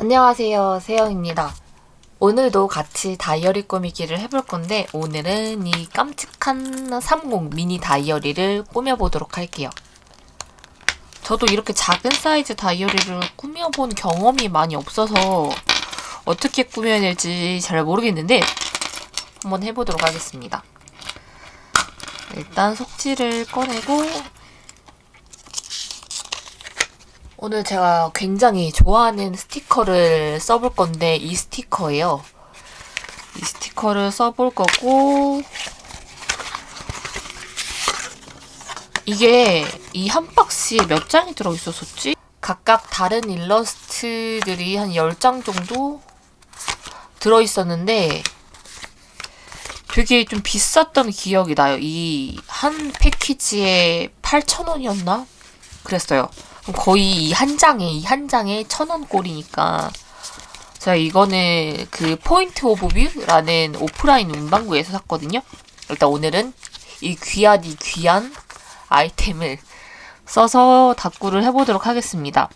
안녕하세요 세영입니다. 오늘도 같이 다이어리 꾸미기를 해볼 건데 오늘은 이 깜찍한 30 미니 다이어리를 꾸며보도록 할게요. 저도 이렇게 작은 사이즈 다이어리를 꾸며본 경험이 많이 없어서 어떻게 꾸며야 될지 잘 모르겠는데 한번 해보도록 하겠습니다. 일단 속지를 꺼내고 오늘 제가 굉장히 좋아하는 스티커를 써볼 건데 이 스티커예요. 이 스티커를 써볼 거고 이게 이 한 박스에 몇 장이 들어있었었지? 각각 다른 일러스트들이 한 10장 정도 들어있었는데 되게 좀 비쌌던 기억이 나요. 이 한 패키지에 8,000원이었나? 그랬어요. 거의 이 한 장에 이 한 장에 천 원 꼴이니까 제가 이거는 그 Point of View라는 오프라인 문방구에서 샀거든요. 일단 오늘은 이 귀한 이 귀한 아이템을 써서 다꾸를 해보도록 하겠습니다.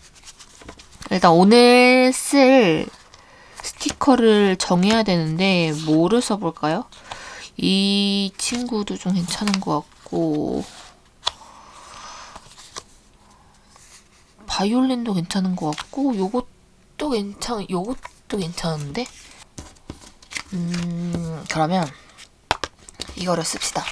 일단 오늘 쓸 스티커를 정해야 되는데 뭐를 써볼까요? 이 친구도 좀 괜찮은 것 같고 바이올린도 괜찮은 것 같고 요것도 괜찮 요것도 괜찮은데? 음 그러면 이거를 씁시다.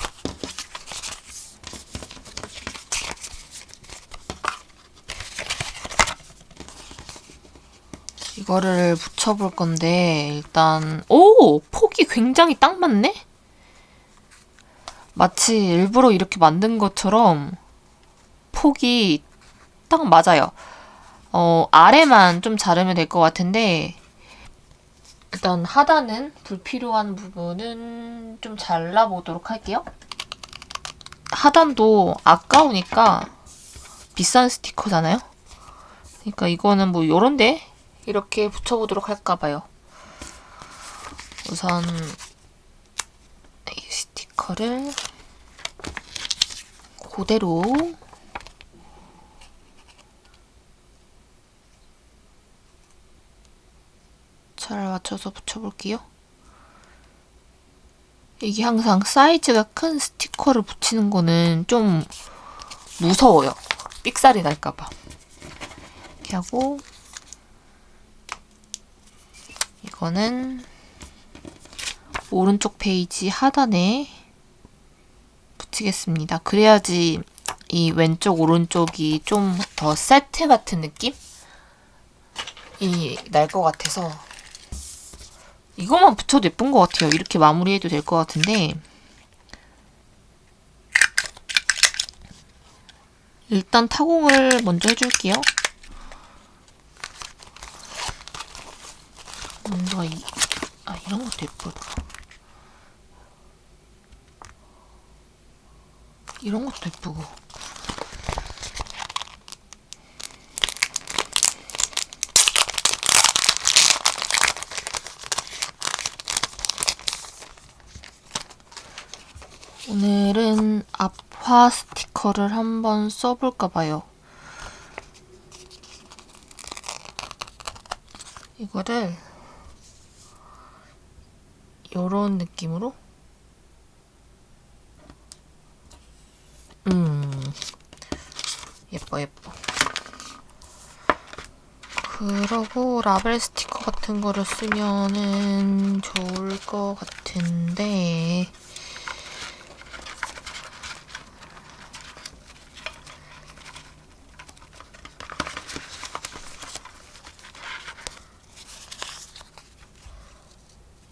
이거를 붙여볼 건데 일단 오! 폭이 굉장히 딱 맞네? 마치 일부러 이렇게 만든 것처럼 폭이 딱 맞아요. 어, 아래만 좀 자르면 될 것 같은데 일단 하단은 불필요한 부분은 좀 잘라보도록 할게요. 하단도 아까우니까 비싼 스티커잖아요? 그러니까 이거는 뭐 요런데 이렇게 붙여보도록 할까봐요. 우선 이 스티커를 그대로 잘 맞춰서 붙여볼게요. 이게 항상 사이즈가 큰 스티커를 붙이는 거는 좀 무서워요. 삑살이 날까봐. 이렇게 하고 이거는 오른쪽 페이지 하단에 붙이겠습니다. 그래야지 이 왼쪽 오른쪽이 좀 더 세트 같은 느낌이 날 것 같아서 이것만 붙여도 예쁜 것 같아요. 이렇게 마무리해도 될 것 같은데 일단 타공을 먼저 해줄게요. 뭔가 이, 아 이런 것도 예쁘다. 이런 것도 예쁘고 오늘은 앞화 스티커를 한번 써볼까 봐요. 이거를 이런 느낌으로? 음 예뻐 예뻐. 그러고 라벨 스티커 같은 거를 쓰면은 좋을 것 같은데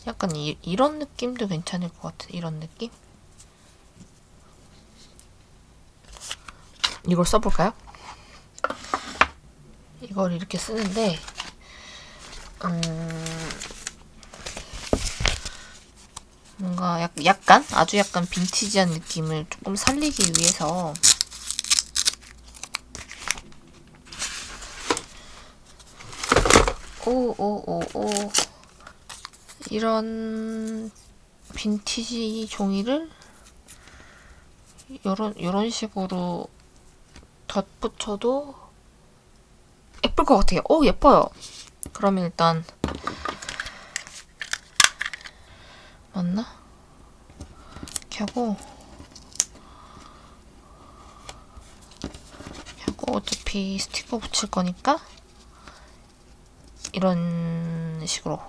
약간 이, 이런 느낌도 괜찮을 것 같은 이런 느낌? 이걸 써볼까요? 이걸 이렇게 쓰는데 음, 뭔가 약, 약간 아주 약간 빈티지한 느낌을 조금 살리기 위해서 오오오오 이런 빈티지 종이를 요런 요런 식으로 덧붙여도 예쁠 것 같아요. 오 예뻐요. 그러면 일단 맞나? 이렇게 하고 이렇게 하고 어차피 스티커 붙일 거니까 이런 식으로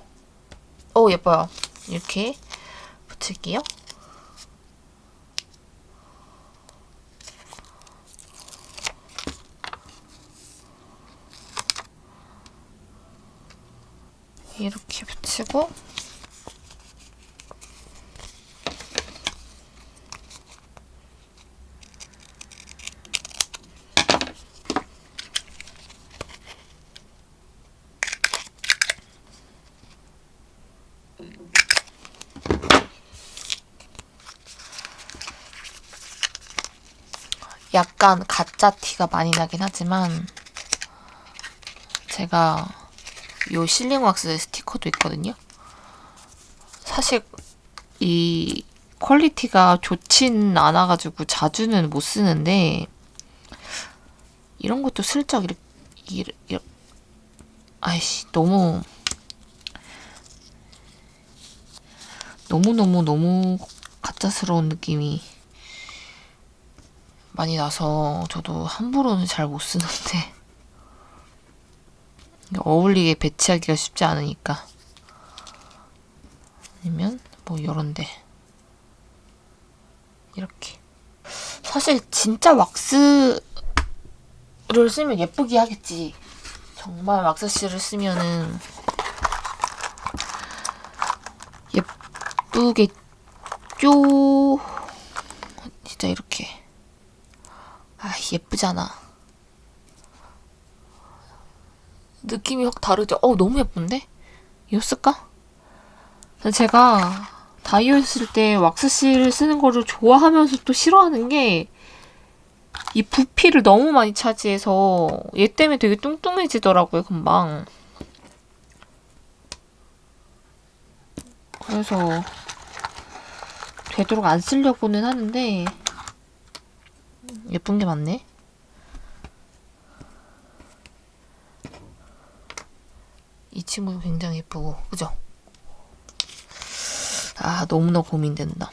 오 예뻐요. 이렇게 붙일게요. 이렇게 붙이고 약간 가짜 티가 많이 나긴 하지만 제가 요 sealing wax 스티커도 있거든요. 사실 이 quality가 좋진 않아가지고 자주는 못 쓰는데 이런 것도 슬쩍 이렇게, 이렇게, 이렇게 아이씨 너무 너무너무 너무 가짜스러운 느낌이 많이 나서 저도 함부로는 잘 못 쓰는데. 어울리게 배치하기가 쉽지 않으니까. 아니면 뭐 요런데. 이렇게. 사실 진짜 왁스를 쓰면 예쁘게 하겠지. 정말 왁스실을 쓰면은 예쁘겠죠? 진짜 이렇게 아 예쁘잖아 느낌이 확 다르죠? 어, 너무 예쁜데? 이거 쓸까? 제가 다이어트 쓸때 왁스실 쓰는 거를 좋아하면서 또 싫어하는 게 이 부피를 너무 많이 차지해서 얘 때문에 되게 뚱뚱해지더라고요, 금방. 그래서 되도록 안 쓰려고는 하는데 예쁜 게 많네. 이 친구도 굉장히 예쁘고 그죠? 아 너무나 고민된다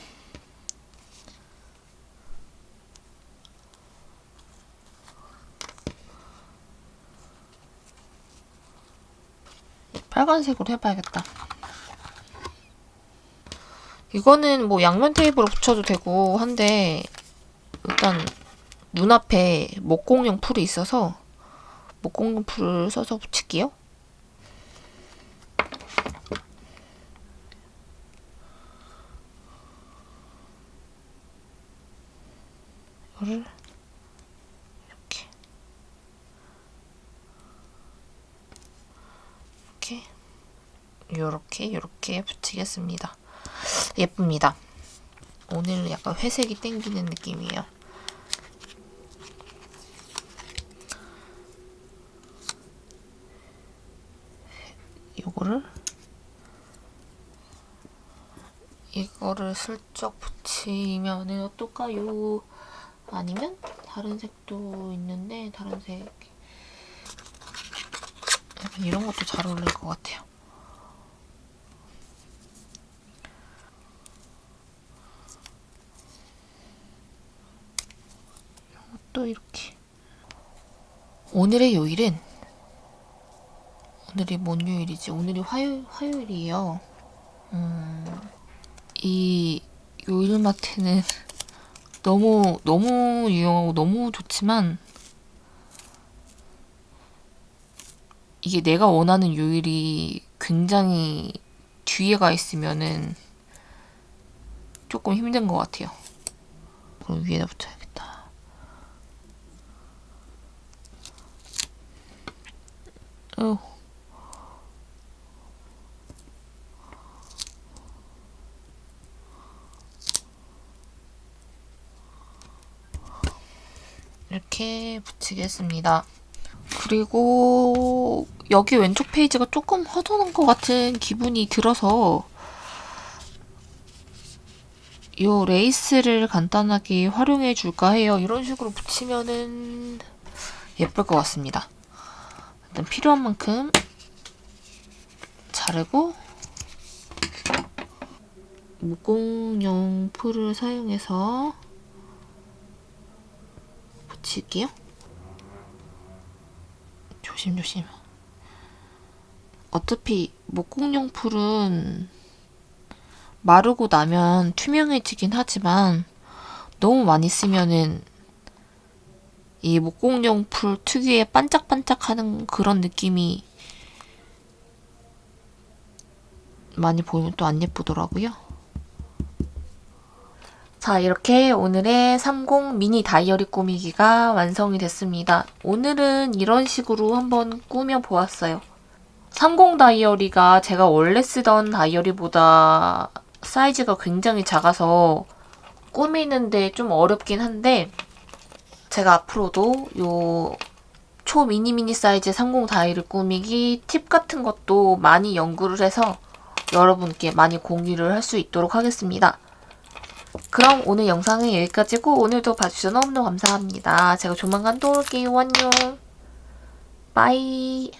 빨간색으로 해봐야겠다 이거는 뭐 양면 테이프로 붙여도 되고 한데 일단 눈앞에 목공용 풀이 있어서 목공용 풀을 써서 붙일게요 이거를 이렇게 이렇게 요렇게 요렇게 붙이겠습니다. 예쁩니다. 오늘 약간 회색이 땡기는 느낌이에요. 요거를 이거를 슬쩍 붙이면은 어떨까요? 아니면 다른 색도 있는데 다른 색 이런 것도 잘 어울릴 것 같아요. 또 이렇게 오늘의 요일은 오늘이 뭔 요일이지? 오늘이 화요, 화요일이에요. 음, 이 요일마트는 너무 너무 유용하고 너무 좋지만 이게 내가 원하는 요일이 굉장히 뒤에 가 있으면은 조금 힘든 것 같아요. 그럼 위에다 붙여야겠다. 어. 이렇게 붙이겠습니다. 그리고 여기 왼쪽 페이지가 조금 허전한 것 같은 기분이 들어서 이 레이스를 간단하게 활용해 줄까 해요. 이런 식으로 붙이면은 예쁠 것 같습니다. 일단 필요한 만큼 자르고 목공용 풀을 사용해서 붙일게요. 조심조심. 어차피 목공용 풀은 마르고 나면 투명해지긴 하지만 너무 많이 쓰면은 이 목공용 풀 특유의 반짝반짝하는 그런 느낌이 많이 보이면 또 안 예쁘더라고요. 자, 이렇게 오늘의 30 미니 다이어리 꾸미기가 완성이 됐습니다. 오늘은 이런 식으로 한번 꾸며 보았어요. 30 다이어리가 제가 원래 쓰던 다이어리보다 사이즈가 굉장히 작아서 꾸미는데 좀 어렵긴 한데 제가 앞으로도 요 초 미니 미니 사이즈 30 다이어리 꾸미기 팁 같은 것도 많이 연구를 해서 여러분께 많이 공유를 할 수 있도록 하겠습니다. 그럼 오늘 영상은 여기까지고 오늘도 봐주셔서 너무너무 감사합니다. 제가 조만간 또 올게요. 안녕. 빠이.